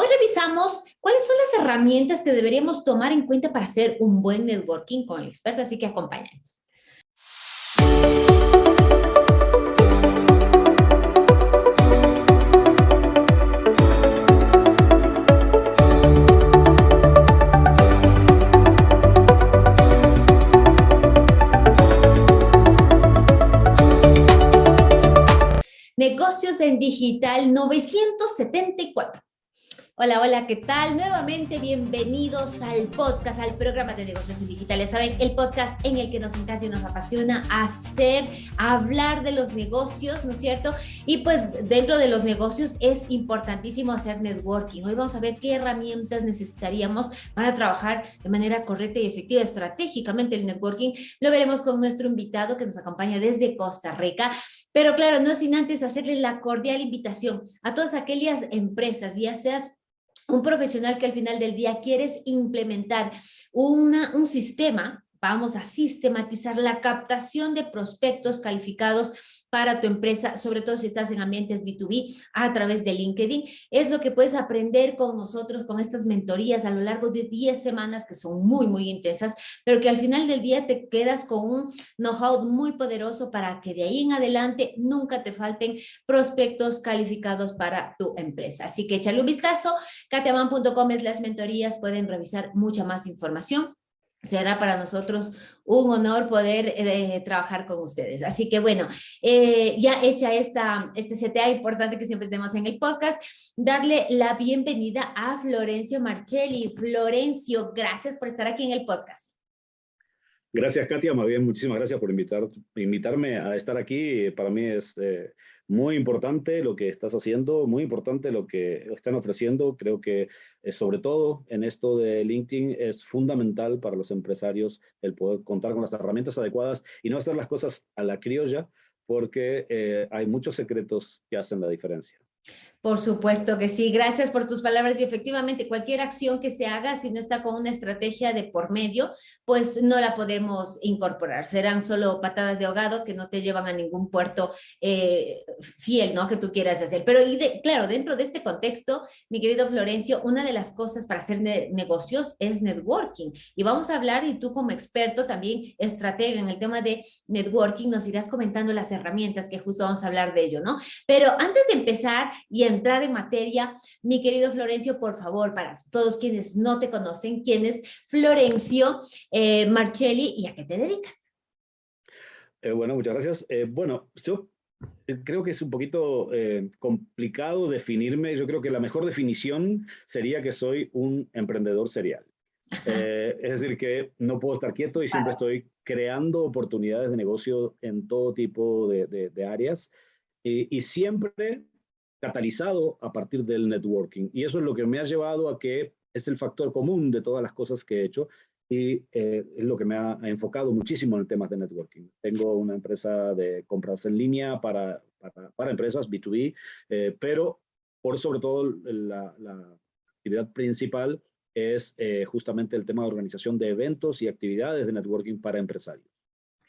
Hoy revisamos cuáles son las herramientas que deberíamos tomar en cuenta para hacer un buen networking con el experto, así que acompáñanos. Negocios en Digital 974. Hola, hola, ¿qué tal? Nuevamente bienvenidos al podcast, al programa de negocios en digitales. Saben, el podcast en el que nos encanta y nos apasiona hacer, hablar de los negocios, ¿no es cierto? Y pues dentro de los negocios es importantísimo hacer networking. Hoy vamos a ver qué herramientas necesitaríamos para trabajar de manera correcta y efectiva, estratégicamente el networking. Lo veremos con nuestro invitado que nos acompaña desde Costa Rica. Pero claro, no sin antes hacerles la cordial invitación a todas aquellas empresas, ya seas un profesional que al final del día quieres implementar una, un sistema, vamos a sistematizar la captación de prospectos calificados para tu empresa, sobre todo si estás en ambientes B2B a través de LinkedIn. Es lo que puedes aprender con nosotros, con estas mentorías a lo largo de 10 semanas que son muy, muy intensas, pero que al final del día te quedas con un know-how muy poderoso para que de ahí en adelante nunca te falten prospectos calificados para tu empresa. Así que échale un vistazo, katiaman.com es las mentorías, pueden revisar mucha más información será para nosotros un honor poder eh, trabajar con ustedes. Así que bueno, eh, ya hecha esta, este CTA importante que siempre tenemos en el podcast, darle la bienvenida a Florencio Marcelli. Florencio, gracias por estar aquí en el podcast. Gracias, Katia. Más bien, muchísimas gracias por invitar, invitarme a estar aquí. Para mí es eh, muy importante lo que estás haciendo, muy importante lo que están ofreciendo. Creo que eh, sobre todo en esto de LinkedIn es fundamental para los empresarios el poder contar con las herramientas adecuadas y no hacer las cosas a la criolla porque eh, hay muchos secretos que hacen la diferencia. Por supuesto que sí, gracias por tus palabras y efectivamente cualquier acción que se haga, si no está con una estrategia de por medio, pues no la podemos incorporar, serán solo patadas de ahogado que no te llevan a ningún puerto eh, fiel, ¿no? Que tú quieras hacer. Pero claro, dentro de este contexto, mi querido Florencio, una de las cosas para hacer negocios es networking y vamos a hablar y tú como experto también estratega en el tema de networking nos irás comentando las herramientas que justo vamos a hablar de ello, ¿no? Pero antes de empezar y entrar en materia, mi querido Florencio, por favor, para todos quienes no te conocen, ¿quién es Florencio eh, Marcelli y a qué te dedicas? Eh, bueno, muchas gracias. Eh, bueno, yo creo que es un poquito complicado definirme. Yo creo que la mejor definición sería que soy un emprendedor serial. es decir, que no puedo estar quieto y siempre estoy creando oportunidades de negocio en todo tipo de, áreas y, y, siempre catalizado a partir del networking. Y eso es lo que me ha llevado a que es el factor común de todas las cosas que he hecho y eh, es lo que me ha, enfocado muchísimo en el tema de networking. Tengo una empresa de compras en línea para, para, empresas B2B, eh, pero por sobre todo la, actividad principal es eh, justamente el tema de organización de eventos y actividades de networking para empresarios.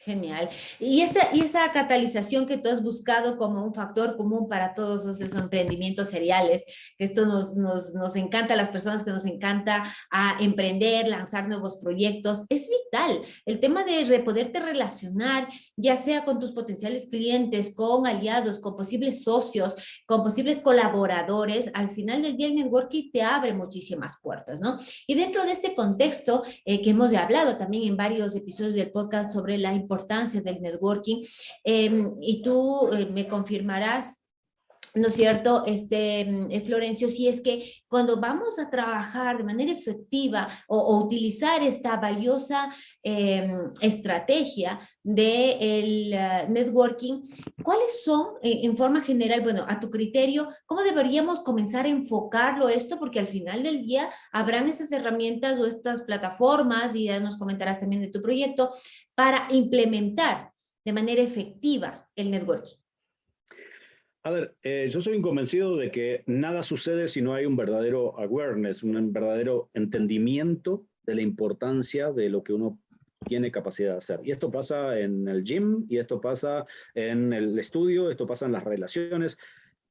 Genial. Y esa, y esa catalización que tú has buscado como un factor común para todos esos emprendimientos seriales, que esto nos, nos, nos encanta a las personas que nos encanta a emprender, lanzar nuevos proyectos, es vital. El tema de poderte relacionar, ya sea con tus potenciales clientes, con aliados, con posibles socios, con posibles colaboradores, al final del día el networking te abre muchísimas puertas, ¿no? Y dentro de este contexto eh, que hemos hablado también en varios episodios del podcast sobre la importancia del networking. Em, y tú eh, me confirmarás ¿no es cierto, este, mm, eh, Florencio? Si es que cuando vamos a trabajar de manera efectiva o, utilizar esta valiosa em, estrategia del de eh, networking, ¿cuáles son, en forma general, bueno, a tu criterio, cómo deberíamos comenzar a enfocarlo esto? Porque al final del día habrán esas herramientas o estas plataformas, y ya nos comentarás también de tu proyecto, para implementar de manera efectiva el networking. A ver, eh, yo soy convencido de que nada sucede si no hay un verdadero awareness, un verdadero entendimiento de la importancia de lo que uno tiene capacidad de hacer. Y esto pasa en el gym, y esto pasa en el estudio, esto pasa en las relaciones.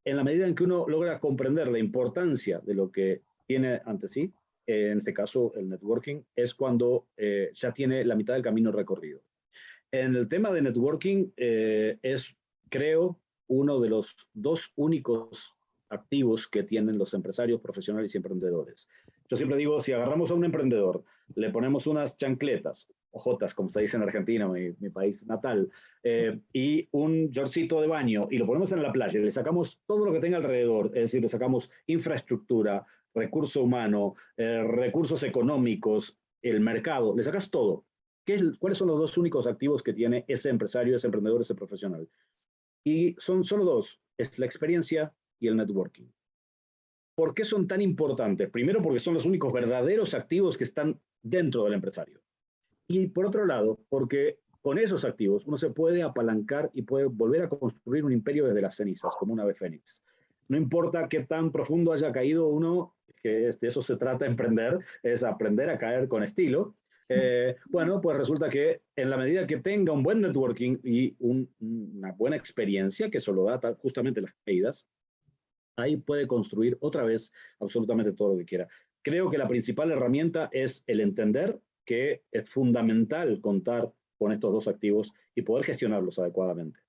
en la medida en que uno logra comprender la importancia de lo que tiene ante sí, en este caso el networking, es cuando eh, ya tiene la mitad del camino recorrido. En el tema de networking eh, es, creo, uno de los dos únicos activos que tienen los empresarios profesionales y emprendedores. Yo siempre digo, si agarramos a un emprendedor, le ponemos unas chancletas, ojotas, como se dice en Argentina, mi, país natal, eh, y un yorcito de baño, y lo ponemos en la playa, y le sacamos todo lo que tenga alrededor, es decir, le sacamos infraestructura, recurso humano, eh, recursos económicos, el mercado, le sacas todo. ¿Qué es, ¿Cuáles son los dos únicos activos que tiene ese empresario, ese emprendedor, ese profesional? Y son solo dos, es la experiencia y el networking. ¿Por qué son tan importantes? Primero porque son los únicos verdaderos activos que están dentro del empresario. Y por otro lado, porque con esos activos uno se puede apalancar y puede volver a construir un imperio desde las cenizas, como una ave fénix. No importa qué tan profundo haya caído uno, que de eso se trata de emprender, es aprender a caer con estilo. Eh, bueno, pues resulta que en la medida que tenga un buen networking y una buena experiencia, que solo da justamente las caídas, ahí puede construir otra vez absolutamente todo lo que quiera. Creo que la principal herramienta es el entender que es fundamental contar con estos dos activos y poder gestionarlos adecuadamente.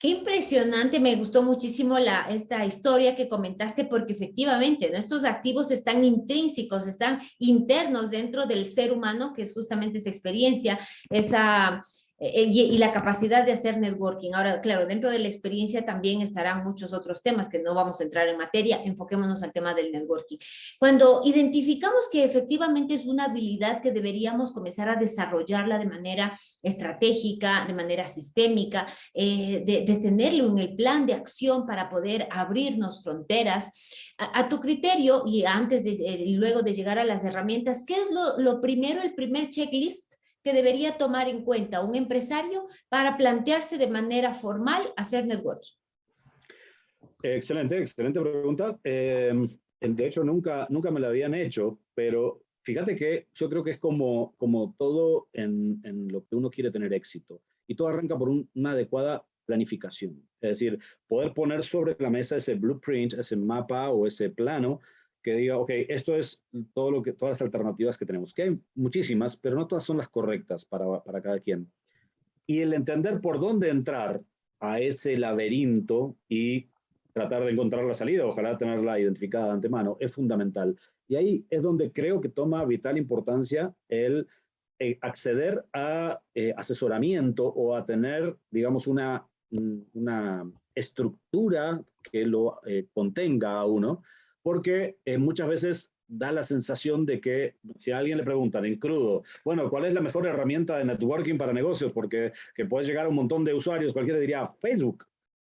Qué impresionante, me gustó muchísimo la, esta historia que comentaste porque efectivamente estos activos están intrínsecos, están internos dentro del ser humano, que es justamente esa experiencia, esa eh, y, la capacidad de hacer networking. Ahora, claro, dentro de la experiencia también estarán muchos otros temas que no vamos a entrar en materia, enfoquémonos al tema del networking. Cuando identificamos que efectivamente es una habilidad que deberíamos comenzar a desarrollarla de manera estratégica, de manera sistémica, eh, de, tenerlo en el plan de acción para poder abrirnos fronteras, a, tu criterio y antes de, eh, y luego de llegar a las herramientas, ¿qué es lo, lo primero, el primer checklist que debería tomar en cuenta un empresario para plantearse de manera formal hacer networking? Excelente, excelente pregunta. Em, de hecho, nunca, nunca me la habían hecho, pero fíjate que yo creo que es como, como todo en, en lo que uno quiere tener éxito. Y todo arranca por una adecuada planificación. Es decir, poder poner sobre la mesa ese blueprint, ese mapa o ese plano que diga, ok, esto es todo lo que, todas las alternativas que tenemos, que hay muchísimas, pero no todas son las correctas para, para cada quien. Y el entender por dónde entrar a ese laberinto y tratar de encontrar la salida, ojalá tenerla identificada de antemano, es fundamental. Y ahí es donde creo que toma vital importancia el eh, acceder a eh, asesoramiento o a tener, digamos, una, una estructura que lo eh, contenga a uno, porque eh, muchas veces da la sensación de que si a alguien le preguntan en crudo, bueno, ¿cuál es la mejor herramienta de networking para negocios? Porque que puedes llegar a un montón de usuarios, cualquiera diría Facebook.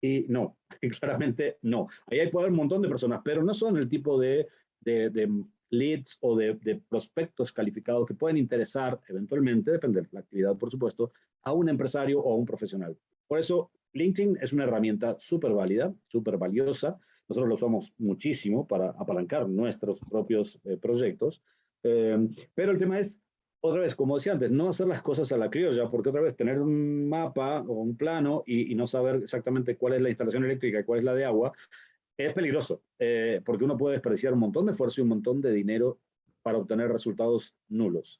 Y no, claramente no. Ahí hay poder un montón de personas, pero no son el tipo de, de, leads o de, de, prospectos calificados que pueden interesar eventualmente, depende de la actividad, por supuesto, a un empresario o a un profesional. Por eso, LinkedIn es una herramienta súper válida, súper valiosa, nosotros lo usamos muchísimo para apalancar nuestros propios eh, proyectos, eh, pero el tema es, otra vez, como decía antes, no hacer las cosas a la criolla, porque otra vez tener un mapa o un plano y, no saber exactamente cuál es la instalación eléctrica y cuál es la de agua, es peligroso, eh, porque uno puede desperdiciar un montón de esfuerzo y un montón de dinero para obtener resultados nulos.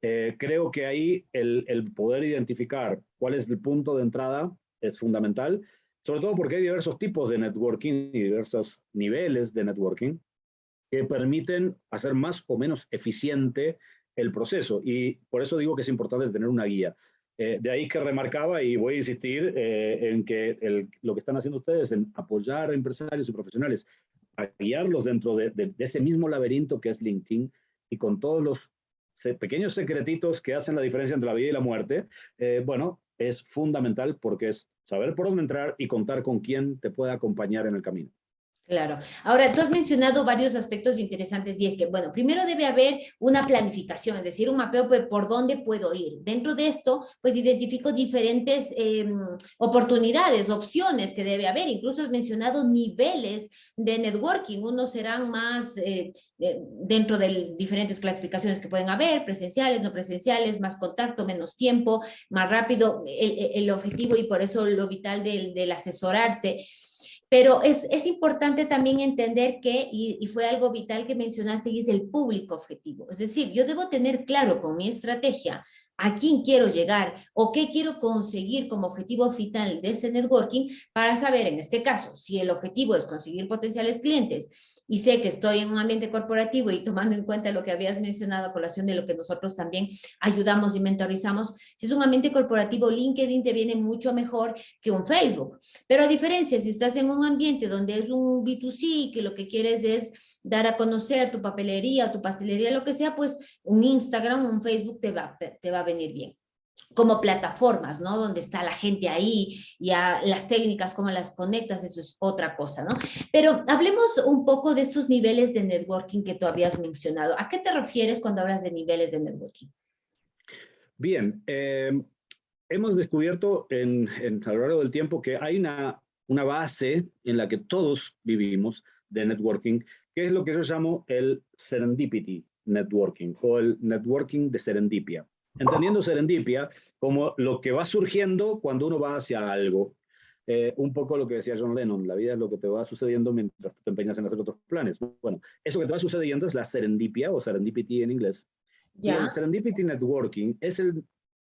creo que ahí el, el poder identificar cuál es el punto de entrada es fundamental sobre todo porque hay diversos tipos de networking y diversos niveles de networking que permiten hacer más o menos eficiente el proceso. Y por eso digo que es importante tener una guía. Eh, de ahí que remarcaba y voy a insistir eh, en que lo que están haciendo ustedes en apoyar a empresarios y profesionales, a guiarlos dentro de, ese mismo laberinto que es LinkedIn y con todos los pequeños secretitos que hacen la diferencia entre la vida y la muerte, eh, bueno, es fundamental porque es saber por dónde entrar y contar con quién te puede acompañar en el camino. Claro. Ahora, tú has mencionado varios aspectos interesantes y es que, bueno, primero debe haber una planificación, es decir, un mapeo por dónde puedo ir. Dentro de esto, pues identifico diferentes em, oportunidades, opciones que debe haber. Incluso has mencionado niveles de networking. Unos serán más eh, eh, dentro de diferentes clasificaciones que pueden haber, presenciales, no presenciales, más contacto, menos tiempo, más rápido. El, objetivo y por eso lo vital del asesorarse Pero es, es importante también entender que, y, y fue algo vital que mencionaste, y es el público objetivo. Es decir, yo debo tener claro con mi estrategia a quién quiero llegar o qué quiero conseguir como objetivo final de ese networking para saber, en este caso, si el objetivo es conseguir potenciales clientes y sé que estoy en un ambiente corporativo y tomando en cuenta lo que habías mencionado a colación de lo que nosotros también ayudamos y mentorizamos, si es un ambiente corporativo, LinkedIn te viene mucho mejor que un Facebook. Pero a diferencia, si estás en un ambiente donde es un B2C, que lo que quieres es dar a conocer tu papelería, tu pastelería, lo que sea, pues un Instagram, un Facebook te va, te va a venir bien como plataformas, ¿no? Donde está la gente ahí, ya las técnicas, cómo las conectas, eso es otra cosa, ¿no? Pero hablemos un poco de estos niveles de networking que tú habías mencionado. ¿A qué te refieres cuando hablas de niveles de networking? Bien, eh, hemos descubierto en, a lo largo del tiempo que hay una, una base en la que todos vivimos de networking, que es lo que yo llamo el serendipity networking o el networking de serendipia entendiendo serendipia como lo que va surgiendo cuando uno va hacia algo. Eh, un poco lo que decía John Lennon, la vida es lo que te va sucediendo mientras te empeñas en hacer otros planes. Bueno, eso que te va sucediendo es la serendipia o serendipity en inglés. Y el serendipity networking es el,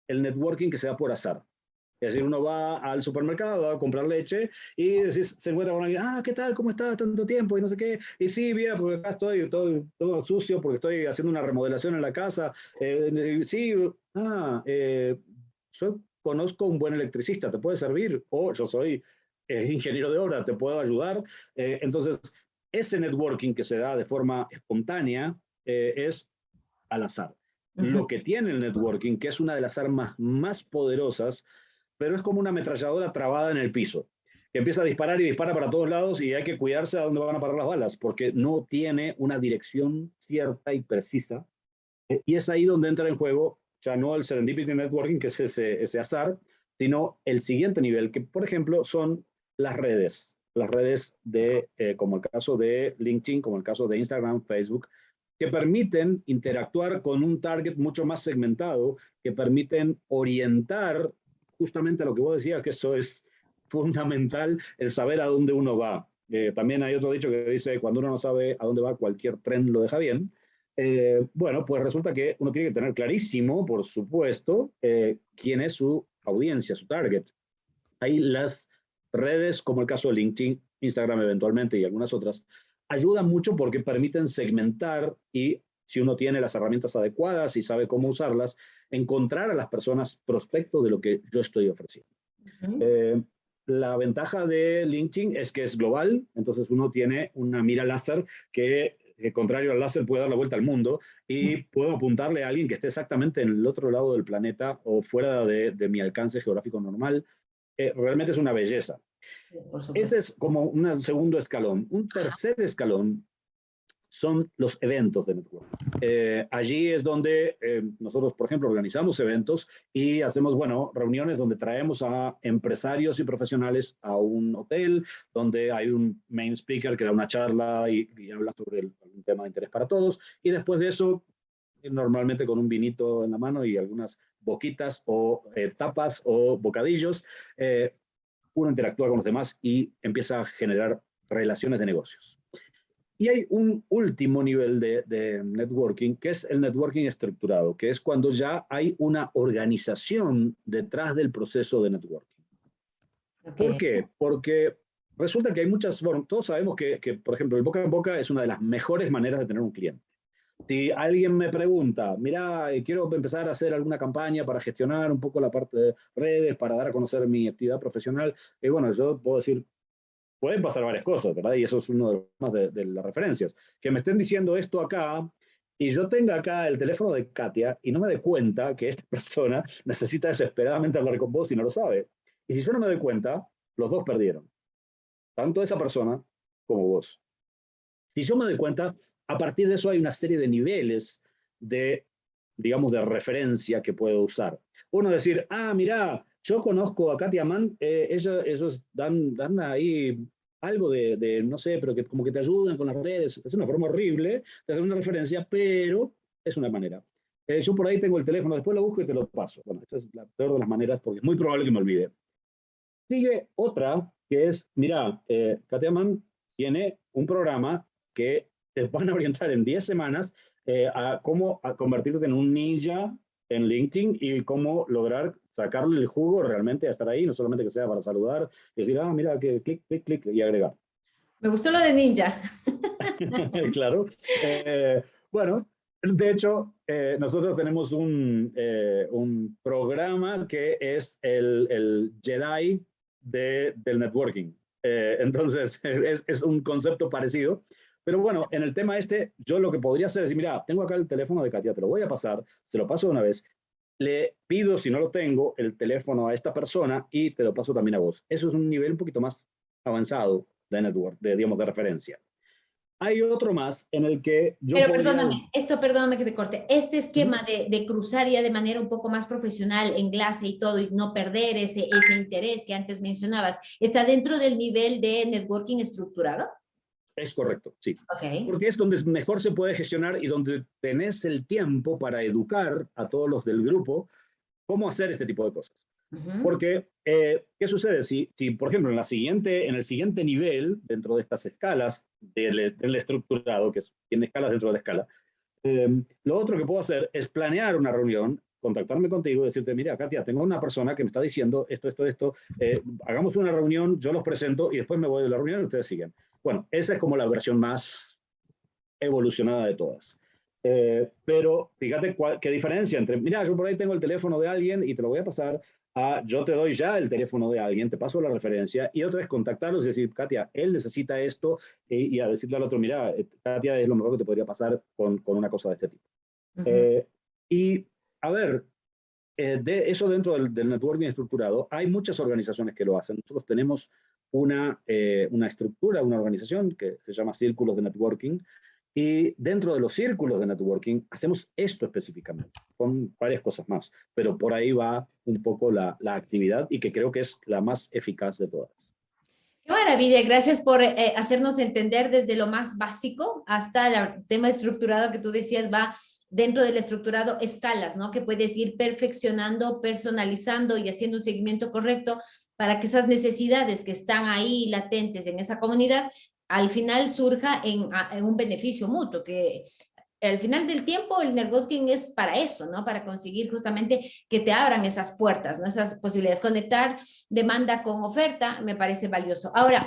el networking que se da por azar. Es decir, uno va al supermercado a comprar leche y se encuentra con alguien, ah, ¿qué tal? ¿Cómo estás? Tanto tiempo y no sé qué. Y sí, mira, porque acá estoy todo, todo sucio porque estoy haciendo una remodelación en la casa. Eh, sí, ah, eh, yo conozco un buen electricista, ¿te puede servir? O yo soy eh, ingeniero de obra, ¿te puedo ayudar? entonces, ese networking que se da de forma espontánea es al azar. Lo que tiene el networking, que es una de las armas más poderosas, pero es como una ametralladora trabada en el piso, que empieza a disparar y dispara para todos lados y hay que cuidarse a dónde van a parar las balas, porque no tiene una dirección cierta y precisa. Eh, y es ahí donde entra en juego ya no el Serendipity Networking, que es ese, ese azar, sino el siguiente nivel, que por ejemplo son las redes, las redes de, eh, como el caso de LinkedIn, como el caso de Instagram, Facebook, que permiten interactuar con un target mucho más segmentado, que permiten orientar justamente lo que vos decías, que eso es fundamental, el saber a dónde uno va. Eh, también hay otro dicho que dice, cuando uno no sabe a dónde va, cualquier tren lo deja bien. Eh, bueno, pues resulta que uno tiene que tener clarísimo, por supuesto, eh, quién es su audiencia, su target. Hay las redes, como el caso de LinkedIn, Instagram eventualmente y algunas otras, ayudan mucho porque permiten segmentar y si uno tiene las herramientas adecuadas y sabe cómo usarlas, encontrar a las personas prospecto de lo que yo estoy ofreciendo. Eh, la ventaja de LinkedIn es que es global, entonces uno tiene una mira láser que, eh, contrario al láser, puede dar la vuelta al mundo y puedo apuntarle a alguien que esté exactamente en el otro lado del planeta o fuera de, mi alcance geográfico normal. Eh, realmente es una belleza. Ese es como un segundo escalón. Un tercer escalón son los eventos de network. Eh, allí es donde eh, nosotros, por ejemplo, organizamos eventos y hacemos, bueno, reuniones donde traemos a empresarios y profesionales a un hotel, donde hay un main speaker que da una charla y, habla sobre un tema de interés para todos. Y después de eso, normalmente con un vinito en la mano y algunas boquitas o eh, tapas o bocadillos, uno interactúa con los demás y empieza a generar relaciones de negocios. Y hay un último nivel de, networking, que es el networking estructurado, que es cuando ya hay una organización detrás del proceso de networking. ¿Por qué? Porque resulta que hay muchas, bueno, todos sabemos que, que, por ejemplo, el boca en boca es una de las mejores maneras de tener un cliente. Si alguien me pregunta, mira, eh, quiero empezar a hacer alguna campaña para gestionar un poco la parte de redes, para dar a conocer mi actividad profesional, y eh, bueno, yo puedo decir, pueden pasar varias cosas, ¿verdad? Y eso es uno de, los más de, las referencias. Que me estén diciendo esto acá y yo tenga acá el teléfono de Katia y no me dé cuenta que esta persona necesita desesperadamente hablar con vos y no lo sabe. Y si yo no me doy cuenta, los dos perdieron. Tanto esa persona como vos. Si yo me doy cuenta, a partir de eso hay una serie de niveles de, digamos, de referencia que puedo usar. Uno decir, ah, mira, yo conozco a Katia Mann, eh, ellos, dan, dan ahí algo de, no sé, pero que como que te ayudan con las redes. Es una forma horrible de hacer una referencia, pero es una manera. Eh, yo por ahí tengo el teléfono, después lo busco y te lo paso. Bueno, esta es la peor de las maneras porque es muy probable que me olvide. Sigue otra, que es, mira, eh, Mann tiene un programa que te van a orientar en 10 semanas eh, a cómo a convertirte en un ninja en LinkedIn y cómo lograr sacarle el jugo realmente a estar ahí, no solamente que sea para saludar y decir, ah, mira, que clic, clic, clic y agregar. Me gustó lo de ninja. claro. Eh, bueno, de hecho, eh, nosotros tenemos un, eh, un, programa que es el, el Jedi de, del networking. entonces, es, es, un concepto parecido. Pero bueno, en el tema este, yo lo que podría hacer es decir, mira, tengo acá el teléfono de Katia, te lo voy a pasar, se lo paso de una vez, le pido, si no lo tengo, el teléfono a esta persona y te lo paso también a vos. Eso es un nivel un poquito más avanzado de network, de, digamos, de referencia. Hay otro más en el que yo Pero perdóname, esto perdóname que te corte. Este esquema de, de, cruzar ya de manera un poco más profesional, en clase y todo, y no perder ese, ese interés que antes mencionabas, ¿está dentro del nivel de networking estructurado? Es correcto, sí. Porque es donde mejor se puede gestionar y donde tenés el tiempo para educar a todos los del grupo cómo hacer este tipo de cosas. Porque, eh, ¿qué sucede? Si, si, por ejemplo, en, la siguiente, en el siguiente nivel, dentro de estas escalas del, del estructurado, que tiene escalas dentro de la escala, eh, lo otro que puedo hacer es planear una reunión, contactarme contigo y decirte, mira, Katia, tengo una persona que me está diciendo esto, esto, esto, eh, hagamos una reunión, yo los presento y después me voy de la reunión y ustedes siguen. Bueno, esa es como la versión más evolucionada de todas. Eh, pero fíjate qué diferencia entre, mira, yo por ahí tengo el teléfono de alguien y te lo voy a pasar a, yo te doy ya el teléfono de alguien, te paso la referencia y otra vez contactarlos y decir, Katia, él necesita esto y, a decirle al otro, mira, eh, Katia es lo mejor que te podría pasar con, con una cosa de este tipo. Eh, y a ver, de eso dentro del, del networking estructurado, hay muchas organizaciones que lo hacen. Nosotros tenemos una, eh, una estructura, una organización que se llama Círculos de Networking, y dentro de los círculos de networking hacemos esto específicamente, con varias cosas más, pero por ahí va un poco la, la actividad y que creo que es la más eficaz de todas. Qué maravilla, gracias por eh, hacernos entender desde lo más básico hasta el tema estructurado que tú decías va dentro del estructurado escalas, ¿no? Que puedes ir perfeccionando, personalizando y haciendo un seguimiento correcto para que esas necesidades que están ahí latentes en esa comunidad, al final surja en, un beneficio mutuo, que al final del tiempo el networking es para eso, ¿no? Para conseguir justamente que te abran esas puertas, ¿no? Esas posibilidades. Conectar demanda con oferta me parece valioso. Ahora,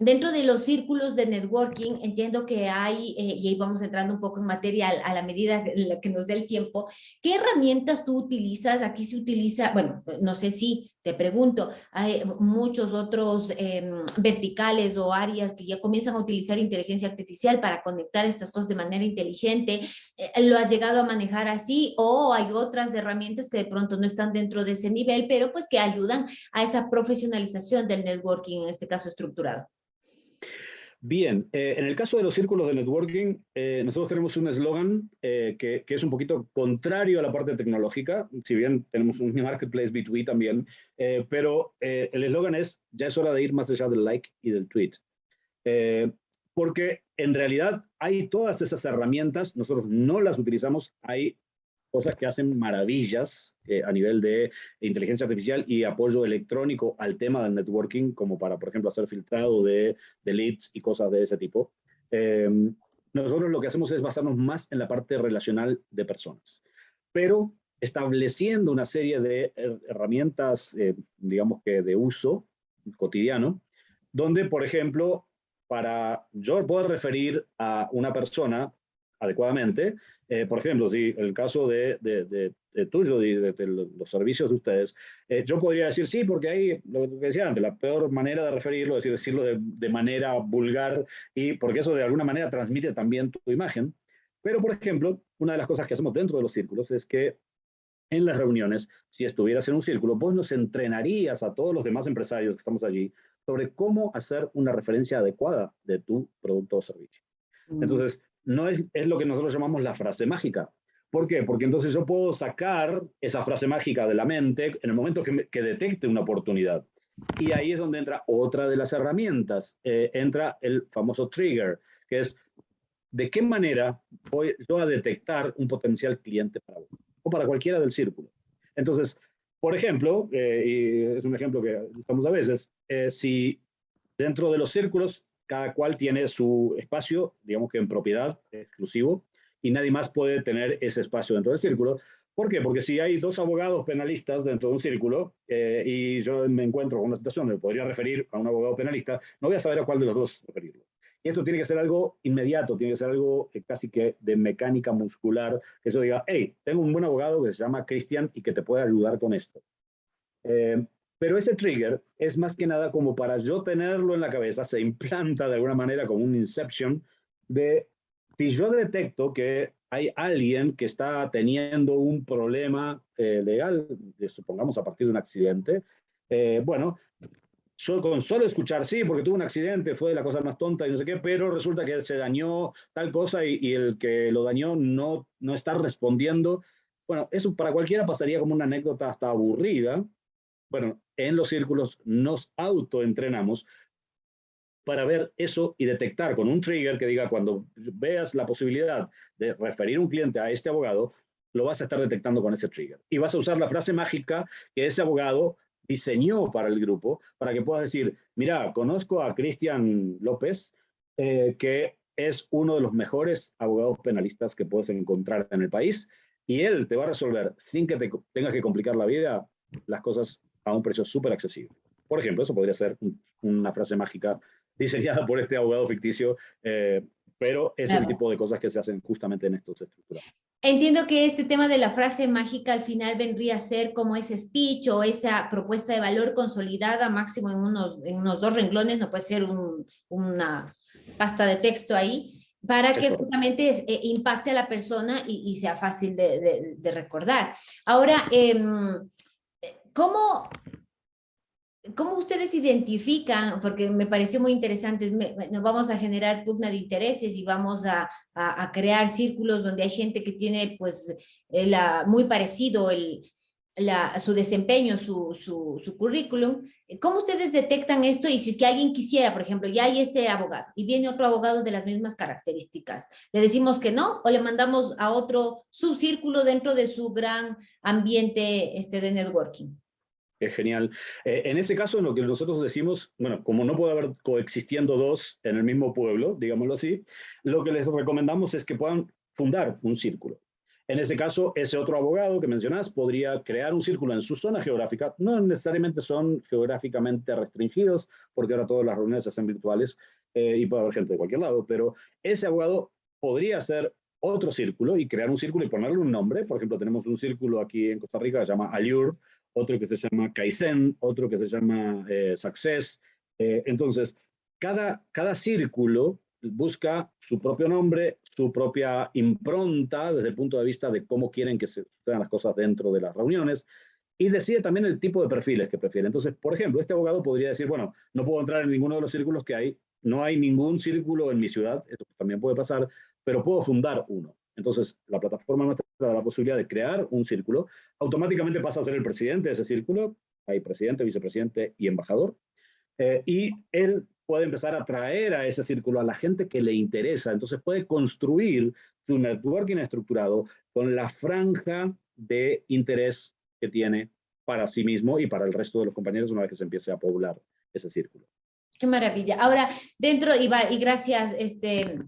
Dentro de los círculos de networking, entiendo que hay, eh, y ahí vamos entrando un poco en materia a la medida que nos dé el tiempo, ¿qué herramientas tú utilizas? Aquí se utiliza, bueno, no sé si te pregunto, hay muchos otros em, verticales o áreas que ya comienzan a utilizar inteligencia artificial para conectar estas cosas de manera inteligente. Eh, ¿Lo has llegado a manejar así o hay otras herramientas que de pronto no están dentro de ese nivel, pero pues que ayudan a esa profesionalización del networking, en este caso estructurado? Bien, eh, en el caso de los círculos de networking, eh, nosotros tenemos un eslogan eh, que, que, es un poquito contrario a la parte tecnológica, si bien tenemos un marketplace B2B también, pero el eslogan es, ya es hora de ir más allá del like y del tweet. porque en realidad hay todas esas herramientas, nosotros no las utilizamos, hay cosas que hacen maravillas eh, a nivel de inteligencia artificial y apoyo electrónico al tema del networking, como para, por ejemplo, hacer filtrado de, de leads y cosas de ese tipo. Em, nosotros lo que hacemos es basarnos más en la parte relacional de personas, pero estableciendo una serie de herramientas, eh, digamos que de uso cotidiano, donde, por ejemplo, para yo poder referir a una persona adecuadamente, eh, por ejemplo, si el caso de, de, tuyo, de, de, los servicios de ustedes, eh, yo podría decir sí, porque ahí, lo que decía antes, la peor manera de referirlo es decir, decirlo de, manera vulgar y porque eso de alguna manera transmite también tu imagen. Pero, por ejemplo, una de las cosas que hacemos dentro de los círculos es que en las reuniones, si estuvieras en un círculo, vos nos entrenarías a todos los demás empresarios que estamos allí sobre cómo hacer una referencia adecuada de tu producto o servicio. Mm. Entonces, no es, es lo que nosotros llamamos la frase mágica. ¿Por qué? Porque entonces yo puedo sacar esa frase mágica de la mente en el momento que, detecte una oportunidad. Y ahí es donde entra otra de las herramientas. Eh, entra el famoso trigger, que es de qué manera voy yo a detectar un potencial cliente para vos o para cualquiera del círculo. Entonces, Por ejemplo, y es un ejemplo que usamos a veces, si dentro de los círculos cada cual tiene su espacio, digamos que en propiedad exclusivo, y nadie más puede tener ese espacio dentro del círculo. ¿Por qué? Porque si hay dos abogados penalistas dentro de un círculo eh, y yo me encuentro con una situación donde podría referir a un abogado penalista, no voy a saber a cuál de los dos referirlo. Y esto tiene que ser algo inmediato, tiene que ser algo eh, casi que de mecánica muscular, que yo diga, hey, tengo un buen abogado que se llama Cristian y que te puede ayudar con esto. Eh, pero ese trigger es más que nada como para yo tenerlo en la cabeza, se implanta de alguna manera como un inception de si yo detecto que hay alguien que está teniendo un problema eh, legal, supongamos a partir de un accidente, eh, bueno, yo con solo escuchar, sí, porque tuvo un accidente, fue la cosa más tonta y no sé qué, pero resulta que se dañó tal cosa y, y, el que lo dañó no, no está respondiendo. Bueno, eso para cualquiera pasaría como una anécdota hasta aburrida. Bueno, en los círculos nos autoentrenamos para ver eso y detectar con un trigger que diga cuando veas la posibilidad de referir un cliente a este abogado, lo vas a estar detectando con ese trigger. Y vas a usar la frase mágica que ese abogado diseñó para el grupo, para que puedas decir, mira, conozco a Cristian López, eh, que es uno de los mejores abogados penalistas que puedes encontrar en el país, y él te va a resolver, sin que te tengas que complicar la vida, las cosas a un precio súper accesible. Por ejemplo, eso podría ser una frase mágica diseñada por este abogado ficticio, eh, pero es el tipo de cosas que se hacen justamente en estos estructuras. Entiendo que este tema de la frase mágica al final vendría a ser como ese speech o esa propuesta de valor consolidada máximo en unos, en unos dos renglones, no puede ser una pasta de texto ahí, para que justamente eh, impacte a la persona y, sea fácil de, recordar. Ahora, em, ¿cómo, ¿Cómo ustedes identifican? Porque me pareció muy interesante, nos vamos a generar pugna de intereses y vamos a, a, crear círculos donde hay gente que tiene pues la, muy parecido el, su desempeño, su, su, su, currículum. ¿Cómo ustedes detectan esto? Y si es que alguien quisiera, por ejemplo, ya hay este abogado y viene otro abogado de las mismas características, ¿le decimos que no o le mandamos a otro subcírculo dentro de su gran ambiente este, de networking? Es genial. Eh, en ese caso, en lo que nosotros decimos, bueno, como no puede haber coexistiendo dos en el mismo pueblo, digámoslo así, lo que les recomendamos es que puedan fundar un círculo. En ese caso, ese otro abogado que mencionás podría crear un círculo en su zona geográfica. No necesariamente son geográficamente restringidos, porque ahora todas las reuniones se hacen virtuales eh, y puede haber gente de cualquier lado, pero ese abogado podría hacer otro círculo y crear un círculo y ponerle un nombre. Por ejemplo, tenemos un círculo aquí en Costa Rica que se llama Allure, otro que se llama Kaizen, otro que se llama eh, Success. Eh, entonces, cada, cada círculo busca su propio nombre, su propia impronta desde el punto de vista de cómo quieren que se sucedan las cosas dentro de las reuniones y decide también el tipo de perfiles que prefiere. Entonces, por ejemplo, este abogado podría decir, bueno, no puedo entrar en ninguno de los círculos que hay, no hay ningún círculo en mi ciudad, esto también puede pasar, pero puedo fundar uno. Entonces, la plataforma nuestra da la posibilidad de crear un círculo, automáticamente pasa a ser el presidente de ese círculo, hay presidente, vicepresidente y embajador, eh, y él puede empezar a traer a ese círculo a la gente que le interesa, entonces puede construir su networking estructurado con la franja de interés que tiene para sí mismo y para el resto de los compañeros una vez que se empiece a poblar ese círculo. Qué maravilla. Ahora, dentro, y, y gracias, este,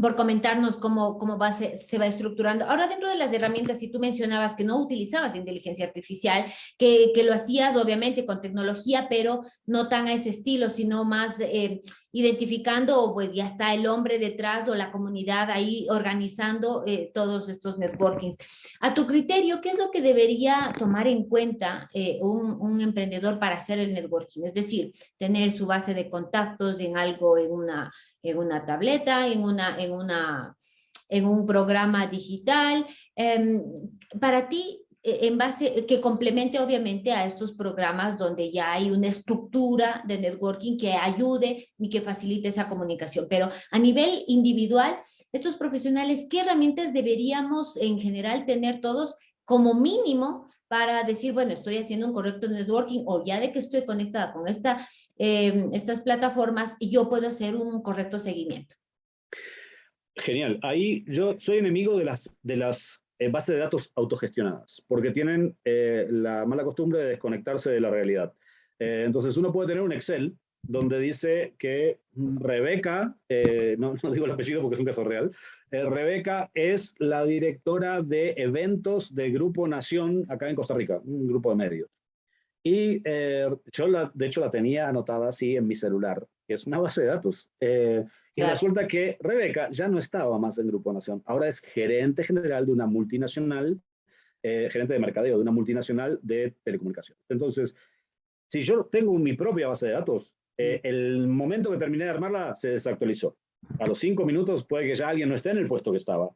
por comentarnos cómo, cómo va, se, se, va estructurando. Ahora, dentro de las herramientas, si tú mencionabas que no utilizabas inteligencia artificial, que, que lo hacías obviamente con tecnología, pero no tan a ese estilo, sino más eh, identificando, pues ya está el hombre detrás o la comunidad ahí organizando eh, todos estos networkings. A tu criterio, ¿qué es lo que debería tomar en cuenta eh, un, emprendedor para hacer el networking? Es decir, tener su base de contactos en algo, en una en una tableta, en, una, en, una, en un programa digital. Em, para ti, en base, que complemente obviamente a estos programas donde ya hay una estructura de networking que ayude y que facilite esa comunicación. Pero a nivel individual, estos profesionales, ¿qué herramientas deberíamos en general tener todos como mínimo para decir, bueno, estoy haciendo un correcto networking o ya de que estoy conectada con esta, eh, estas plataformas y yo puedo hacer un correcto seguimiento. Genial. Ahí yo soy enemigo de las, de las bases de datos autogestionadas, porque tienen la mala costumbre de desconectarse de la realidad. entonces uno puede tener un Excel donde dice que Rebeca, eh, no, digo el apellido porque es un caso real, eh, Rebeca es la directora de eventos de Grupo Nación acá en Costa Rica, un grupo de medios. Y eh, yo, la, de hecho, la tenía anotada así en mi celular, que es una base de datos. y resulta que Rebeca ya no estaba más en Grupo Nación, ahora es gerente general de una multinacional, gerente de mercadeo de una multinacional de telecomunicaciones. Entonces, si yo tengo mi propia base de datos, eh, el momento que terminé de armarla se desactualizó. A los cinco minutos puede que ya alguien no esté en el puesto que estaba.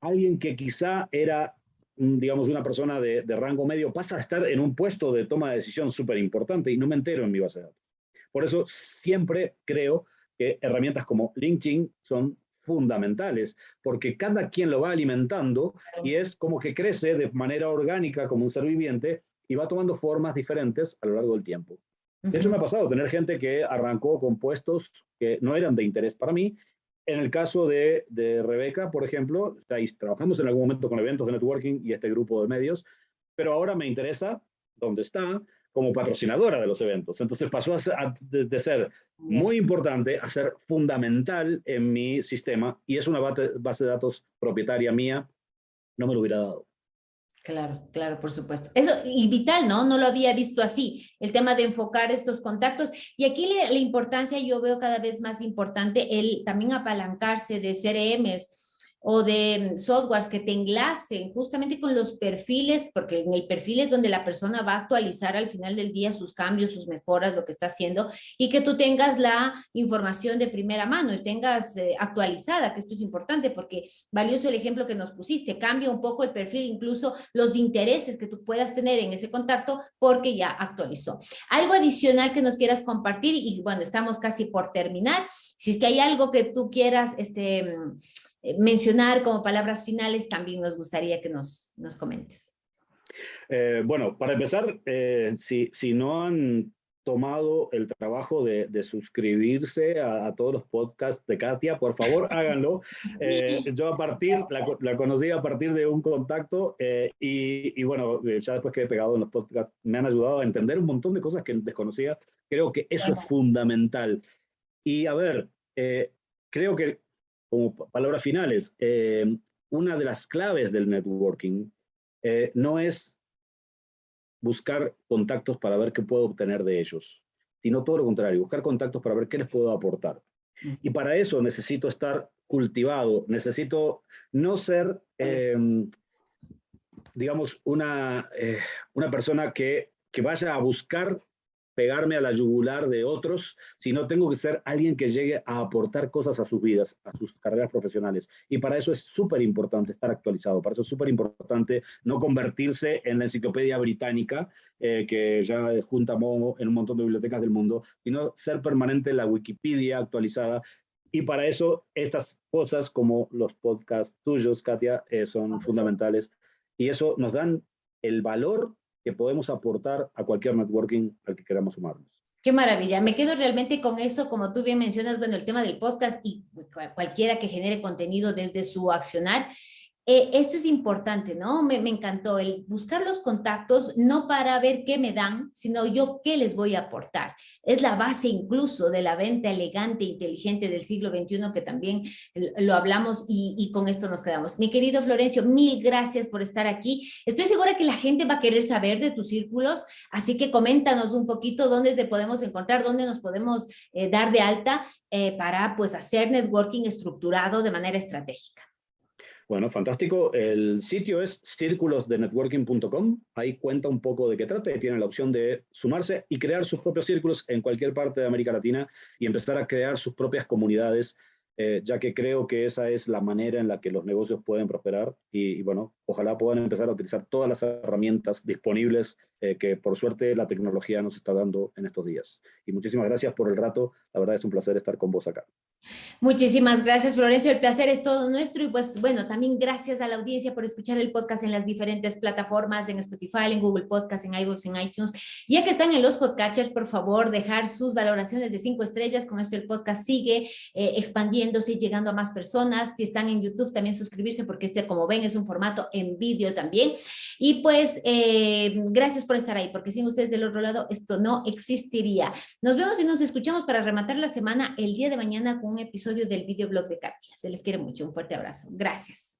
Alguien que quizá era, mm, digamos, una persona de, rango medio pasa a estar en un puesto de toma de decisión súper importante y no me entero en mi base de datos. Por eso siempre creo que herramientas como LinkedIn son fundamentales, porque cada quien lo va alimentando y es como que crece de manera orgánica como un ser viviente y va tomando formas diferentes a lo largo del tiempo. De hecho, me ha pasado tener gente que arrancó con puestos que no eran de interés para mí. En el caso de, de Rebeca, por ejemplo, trabajamos en algún momento con eventos de networking y este grupo de medios, pero ahora me interesa dónde está como patrocinadora de los eventos. Entonces pasó a de, ser muy importante a ser fundamental en mi sistema y es una base de datos propietaria mía, no me lo hubiera dado. Claro, claro, por supuesto. Eso, y vital, ¿no? No lo había visto así, el tema de enfocar estos contactos. Y aquí la, la importancia, yo veo cada vez más importante el también apalancarse de CRMs, o de mm, softwares que te enlacen justamente con los perfiles, porque en el perfil es donde la persona va a actualizar al final del día sus cambios, sus mejoras, lo que está haciendo, y que tú tengas la información de primera mano y tengas eh, actualizada, que esto es importante porque valioso el ejemplo que nos pusiste, cambia un poco el perfil, incluso los intereses que tú puedas tener en ese contacto porque ya actualizó. Algo adicional que nos quieras compartir y bueno, estamos casi por terminar, si es que hay algo que tú quieras, este mm, mencionar como palabras finales, también nos gustaría que nos, nos comentes. Eh, bueno, para empezar, eh, si, si, no han tomado el trabajo de, de suscribirse a, todos los podcasts de Katia, por favor háganlo. yo a partir, la, la, conocí a partir de un contacto y, y, bueno, ya después que he pegado en los podcasts me han ayudado a entender un montón de cosas que desconocía. Creo que eso es fundamental. Y a ver, creo que como palabras finales, eh, una de las claves del networking eh, no es buscar contactos para ver qué puedo obtener de ellos, sino todo lo contrario, buscar contactos para ver qué les puedo aportar. Y para eso necesito estar cultivado, necesito no ser, em, digamos, una, eh, una persona que, que vaya a buscar pegarme a la yugular de otros, sino tengo que ser alguien que llegue a aportar cosas a sus vidas, a sus carreras profesionales. Y para eso es súper importante estar actualizado, para eso es súper importante no convertirse en la enciclopedia británica, eh, que ya junta en un montón de bibliotecas del mundo, sino ser permanente en la Wikipedia actualizada. Y para eso estas cosas como los podcasts tuyos, Katia, eh, son fundamentales. Y eso nos dan el valor que podemos aportar a cualquier networking al que queramos sumarnos. Qué maravilla, me quedo realmente con eso, como tú bien mencionas, bueno, el tema del podcast y cualquiera que genere contenido desde su accionar, eh, esto es importante, ¿no? Me, encantó el buscar los contactos, no para ver qué me dan, sino yo qué les voy a aportar. Es la base incluso de la venta elegante e inteligente del siglo XXI que también lo hablamos y, y, con esto nos quedamos. Mi querido Florencio, mil gracias por estar aquí. Estoy segura que la gente va a querer saber de tus círculos, así que coméntanos un poquito dónde te podemos encontrar, dónde nos podemos eh, dar de alta eh, para pues hacer networking estructurado de manera estratégica. Bueno, fantástico. El sitio es círculosdenetworking.com. Ahí cuenta un poco de qué trata y tiene la opción de sumarse y crear sus propios círculos en cualquier parte de América Latina y empezar a crear sus propias comunidades, eh, ya que creo que esa es la manera en la que los negocios pueden prosperar y, bueno, ojalá puedan empezar a utilizar todas las herramientas disponibles eh, que por suerte la tecnología nos está dando en estos días. Y muchísimas gracias por el rato. La verdad es un placer estar con vos acá. Muchísimas gracias, Florencio. El placer es todo nuestro. Y pues bueno, también gracias a la audiencia por escuchar el podcast en las diferentes plataformas, en Spotify, en Google Podcast, en iVoox, en iTunes. Ya que están en los podcatchers, por favor, dejar sus valoraciones de cinco estrellas. Con esto el podcast sigue eh, expandiéndose y llegando a más personas. Si están en YouTube, también suscribirse porque este, como ven, es un formato en vídeo también. Y pues eh, gracias por estar ahí, porque sin ustedes del otro lado esto no existiría. Nos vemos y nos escuchamos para rematar la semana el día de mañana un episodio del videoblog de Katia. Se les quiere mucho. Un fuerte abrazo. Gracias.